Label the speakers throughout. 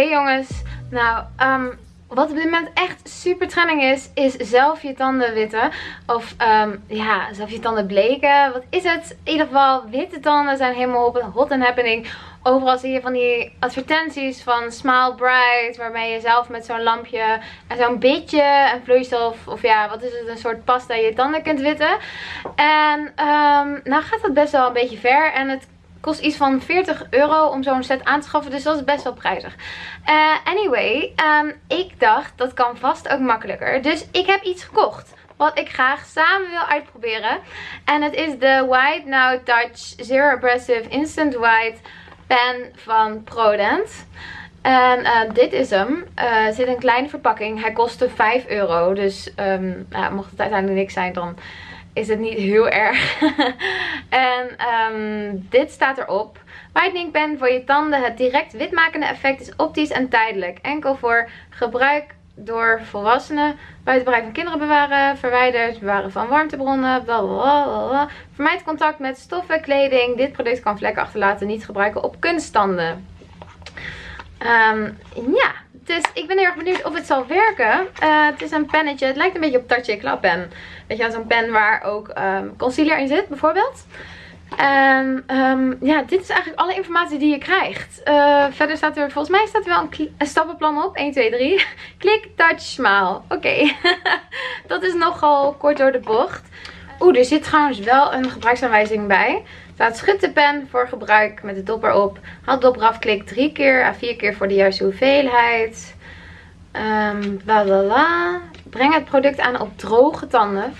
Speaker 1: Hey jongens, nou, ehm, wat op dit moment echt super trending is, is zelf je tanden witten. Of ehm, ja, zelf je tanden bleken. Wat is het? In ieder geval, witte tanden zijn helemaal hot and happening. Overal zie je van die advertenties van Smile Bright. Waarmee je zelf met zo'n lampje en zo'n beetje een vloeistof. Of ja, wat is het? Een soort pasta je tanden kunt witten. En um, nou gaat dat best wel een beetje ver. En het kost iets van 40 euro om zo'n set aan te schaffen. Dus dat is best wel prijzig. Uh, anyway, um, ik dacht dat kan vast ook makkelijker. Dus ik heb iets gekocht. Wat ik graag samen wil uitproberen. En het is de White Now Touch Zero Abrasive Instant White pen van Prodent. En uh, dit is hem. Uh, zit een kleine verpakking. Hij kostte 5 euro. Dus um, mocht het uiteindelijk niks zijn, dan is het niet heel erg. en um, dit staat erop. Whitening pen voor je tanden. Het direct witmakende effect is optisch en tijdelijk. Enkel voor gebruik door volwassenen. Buiten bereik van kinderen bewaren. Verwijderd. Bewaren van warmtebronnen. Blablabla. Vermijd contact met stoffen, kleding. Dit product kan vlekken achterlaten. Niet gebruiken op kunststanden. Um, ja, dus ik ben heel erg benieuwd of het zal werken. Uh, het is een pennetje. Het lijkt een beetje op Touchy Klappen. Weet je, zo'n pen waar ook um, concealer in zit, bijvoorbeeld. En um, ja, dit is eigenlijk alle informatie die je krijgt. Uh, verder staat er, volgens mij staat er wel een, stappenplan op. 1, 2, 3. Klik, touch, smile. Oké, dat is nogal kort door de bocht. Oeh, er zit trouwens wel een gebruiksaanwijzing bij. Staat schud de pen voor gebruik met de dopper op. Haal de dopper af, klik drie keer à vier keer voor de juiste hoeveelheid. Um. Breng het product aan op droge tanden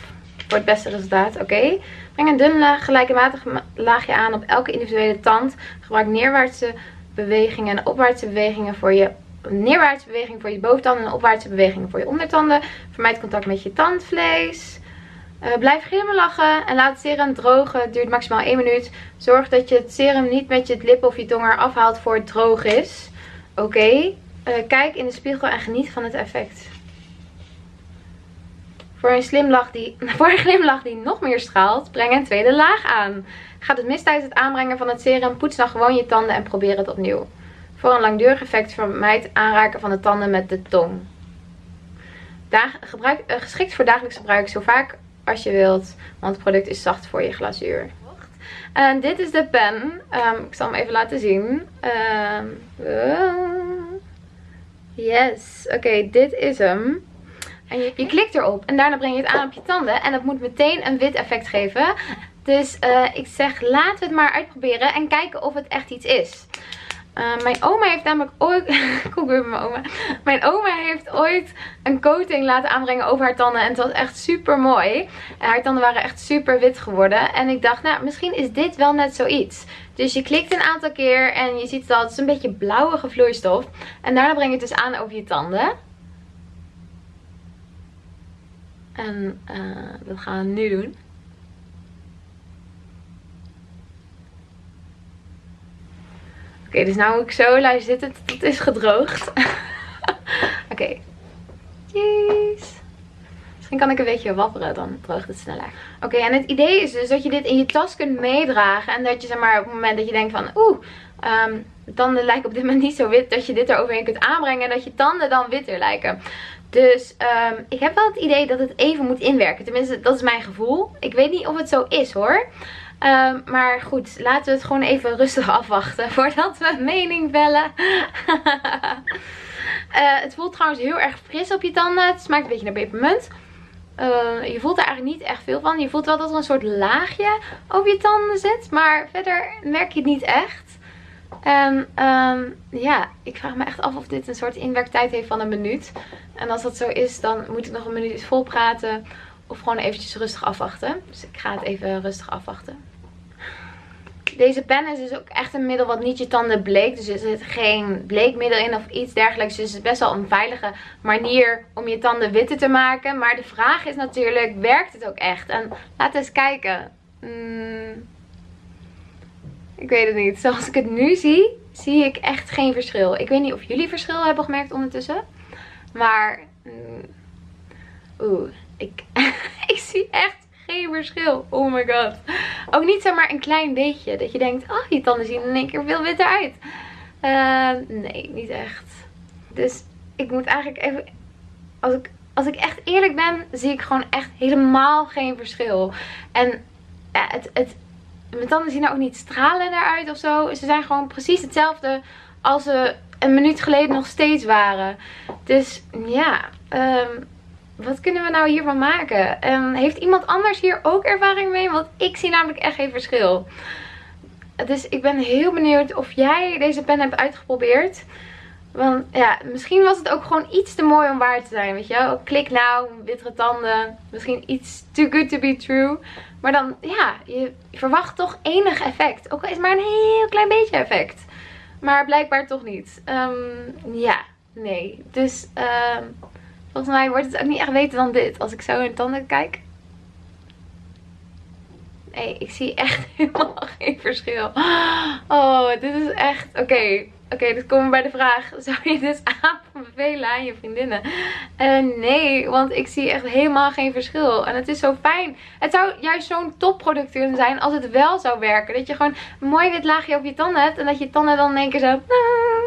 Speaker 1: voor het beste resultaat. Oké. Breng een dun gelijkmatig laagje aan op elke individuele tand. Gebruik neerwaartse bewegingen en opwaartse bewegingen voor je neerwaartse beweging voor je boventanden en opwaartse bewegingen voor je ondertanden. Vermijd contact met je tandvlees. Uh, blijf glimlachen en laat het serum drogen. Het duurt maximaal 1 minuut. Zorg dat je het serum niet met je lip of je tong er afhaalt voor het droog is. Oké. Uh, kijk in de spiegel en geniet van het effect. Voor een, glimlach die, voor een glimlach die nog meer straalt, breng een tweede laag aan. Gaat het mis tijdens het aanbrengen van het serum, poets dan gewoon je tanden en probeer het opnieuw. Voor een langdurig effect vermijd aanraken van de tanden met de tong. Dag, gebruik, uh, geschikt voor dagelijks gebruik zo vaak als je wilt, want het product is zacht voor je glazuur. En dit is de pen. Um, ik zal hem even laten zien. Um, uh, yes. Oké, dit is hem. En je, klikt erop en daarna breng je het aan op je tanden. En dat moet meteen een wit effect geven. Dus uh, ik zeg laten we het maar uitproberen en kijken of het echt iets is. Uh, mijn oma heeft namelijk ooit... Kom weer mijn oma. Mijn oma heeft ooit een coating laten aanbrengen over haar tanden. En het was echt super mooi. En haar tanden waren echt super wit geworden. En ik dacht, nou, misschien is dit wel net zoiets. Dus je klikt een aantal keer en je ziet dat het is een beetje blauwige vloeistof. En daarna breng je het dus aan over je tanden. En dat gaan we nu doen. Okay, dus nou moet ik zo laten zitten het is gedroogd. Oké. Okay. Misschien kan ik een beetje wapperen, dan droogt het sneller. Oké, en het idee is dus dat je dit in je tas kunt meedragen. En dat je zeg maar op het moment dat je denkt van oeh, um, tanden lijken op dit moment niet zo wit. Dat je dit eroverheen kunt aanbrengen en dat je tanden dan witter lijken. Dus um, ik heb wel het idee dat het even moet inwerken. Tenminste, dat is mijn gevoel. Ik weet niet of het zo is hoor. Um, maar goed, laten we het gewoon even rustig afwachten voordat we mening vellen. uh, het voelt trouwens heel erg fris op je tanden. Het smaakt een beetje naar pepermunt. Uh, je voelt er eigenlijk niet echt veel van. Je voelt wel dat er een soort laagje op je tanden zit. Maar verder merk je het niet echt. En um, ja, ik vraag me echt af of dit een soort inwerktijd heeft van een minuut. En als dat zo is, dan moet ik nog een minuut vol praten. Of gewoon eventjes rustig afwachten. Dus ik ga het even rustig afwachten. Deze pen is dus ook echt een middel wat niet je tanden bleekt. Dus er zit geen bleekmiddel in of iets dergelijks. Dus het is best wel een veilige manier om je tanden witter te maken. Maar de vraag is natuurlijk, werkt het ook echt? En laten we eens kijken. Hmm. Ik weet het niet. Zoals ik het nu zie, zie ik echt geen verschil. Ik weet niet of jullie verschil hebben gemerkt ondertussen. Maar, mm, oeh, ik, ik zie echt geen verschil. Oh my god. Ook niet zomaar een klein beetje. Dat je denkt, oh, je tanden zien in één keer veel witter uit. Uh, nee, niet echt. Dus ik moet eigenlijk even... Als ik, als ik echt eerlijk ben, zie ik gewoon echt helemaal geen verschil. En ja, het, het, mijn tanden zien er ook niet stralen uit of zo. Ze zijn gewoon precies hetzelfde als ze een minuut geleden nog steeds waren. Dus ja, um, wat kunnen we nou hiervan maken? Um, heeft iemand anders hier ook ervaring mee? Want ik zie namelijk echt geen verschil. Dus ik ben heel benieuwd of jij deze pen hebt uitgeprobeerd. Want ja, misschien was het ook gewoon iets te mooi om waar te zijn, weet je wel. Klik nou, wittere tanden. Misschien iets too good to be true. Maar dan, ja, je verwacht toch enig effect. Ook al is het maar een heel klein beetje effect. Maar blijkbaar toch niet. Um, ja, nee. Dus um, volgens mij wordt het ook niet echt beter dan dit. Als ik zo in tanden kijk. Nee, ik zie echt helemaal geen verschil. Oh, dit is echt... Oké, Oké, okay, komen we bij de vraag. Zou je dus aanbevelen aan je vriendinnen? Uh, nee, want ik zie echt helemaal geen verschil. En het is zo fijn. Het zou juist zo'n topproduct kunnen zijn als het wel zou werken. Dat je gewoon een mooi wit laagje op je tanden hebt. En dat je tanden dan in één keer zo...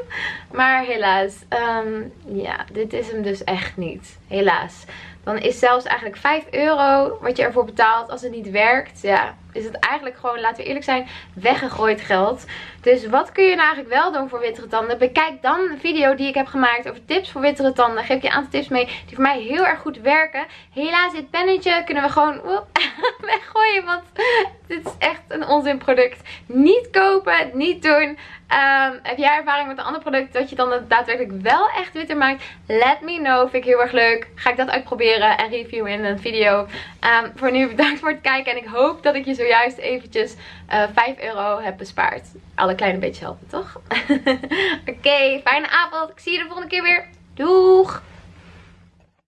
Speaker 1: Maar helaas. Um, ja, dit is hem dus echt niet. Helaas. Dan is zelfs eigenlijk 5 euro wat je ervoor betaalt als het niet werkt. Ja, is het eigenlijk gewoon, laten we eerlijk zijn, weggegooid geld. Dus wat kun je nou eigenlijk wel doen voor wittere tanden? Bekijk dan een video die ik heb gemaakt over tips voor wittere tanden. Geef je een aantal tips mee die voor mij heel erg goed werken. Helaas, dit pennetje kunnen we gewoon weggooien. Want dit is echt een onzin product. Niet kopen, niet doen. Um, heb jij ervaring met een ander product dat je dan daadwerkelijk wel echt witter maakt? Let me know. Vind ik heel erg leuk. Ga ik dat uitproberen en reviewen in een video. Um, voor nu bedankt voor het kijken. En ik hoop dat ik je zojuist eventjes uh, eh, 5 euro heb bespaard. Alle kleine beetje helpen, toch? Oké, fijne avond. Ik zie je de volgende keer weer. Doeg!